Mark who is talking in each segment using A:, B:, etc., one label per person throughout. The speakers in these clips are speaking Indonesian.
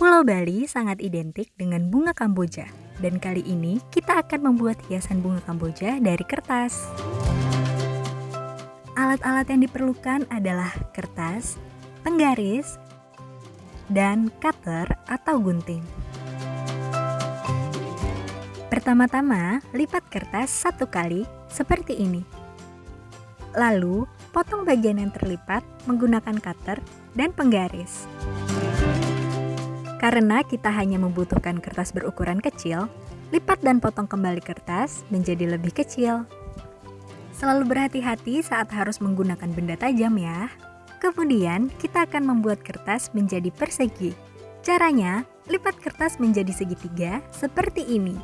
A: Pulau Bali sangat identik dengan bunga Kamboja, dan kali ini kita akan membuat hiasan bunga Kamboja dari kertas. Alat-alat yang diperlukan adalah kertas, penggaris, dan cutter atau gunting. Pertama-tama, lipat kertas satu kali seperti ini. Lalu, potong bagian yang terlipat menggunakan cutter dan penggaris. Karena kita hanya membutuhkan kertas berukuran kecil, lipat dan potong kembali kertas menjadi lebih kecil. Selalu berhati-hati saat harus menggunakan benda tajam ya. Kemudian, kita akan membuat kertas menjadi persegi. Caranya, lipat kertas menjadi segitiga seperti ini.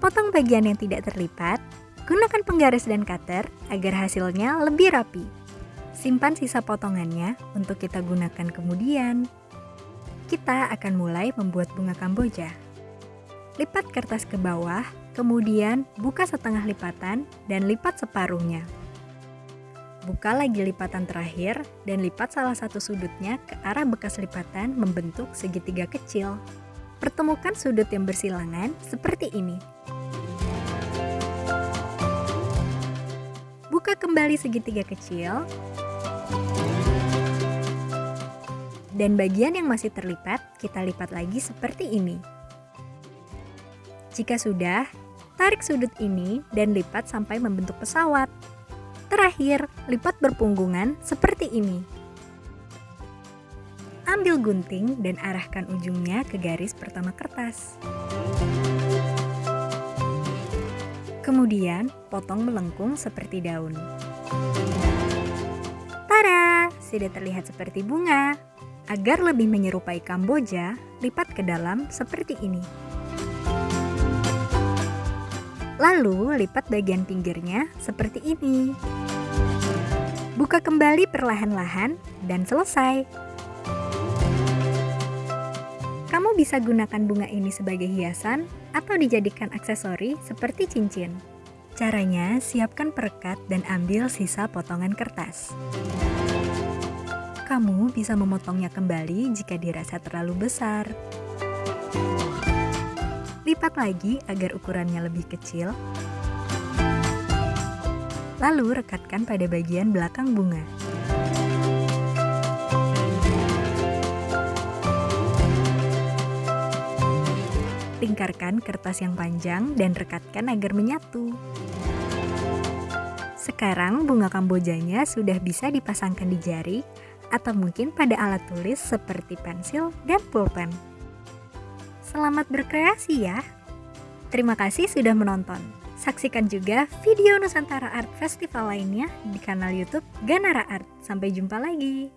A: Potong bagian yang tidak terlipat, gunakan penggaris dan cutter agar hasilnya lebih rapi. Simpan sisa potongannya untuk kita gunakan kemudian kita akan mulai membuat bunga kamboja. Lipat kertas ke bawah, kemudian buka setengah lipatan dan lipat separuhnya. Buka lagi lipatan terakhir dan lipat salah satu sudutnya ke arah bekas lipatan membentuk segitiga kecil. Pertemukan sudut yang bersilangan seperti ini. Buka kembali segitiga kecil dan bagian yang masih terlipat kita lipat lagi seperti ini. Jika sudah, tarik sudut ini dan lipat sampai membentuk pesawat. Terakhir, lipat berpunggungan seperti ini. Ambil gunting dan arahkan ujungnya ke garis pertama kertas. Kemudian, potong melengkung seperti daun. Sudah terlihat seperti bunga. Agar lebih menyerupai Kamboja, lipat ke dalam seperti ini. Lalu, lipat bagian pinggirnya seperti ini. Buka kembali perlahan-lahan dan selesai. Kamu bisa gunakan bunga ini sebagai hiasan atau dijadikan aksesori seperti cincin. Caranya, siapkan perekat dan ambil sisa potongan kertas. Kamu bisa memotongnya kembali jika dirasa terlalu besar. Lipat lagi agar ukurannya lebih kecil. Lalu rekatkan pada bagian belakang bunga. Lingkarkan kertas yang panjang dan rekatkan agar menyatu. Sekarang bunga kambojanya sudah bisa dipasangkan di jari atau mungkin pada alat tulis seperti pensil dan pulpen. Selamat berkreasi ya! Terima kasih sudah menonton. Saksikan juga video Nusantara Art Festival lainnya di kanal YouTube Ganara Art. Sampai jumpa lagi.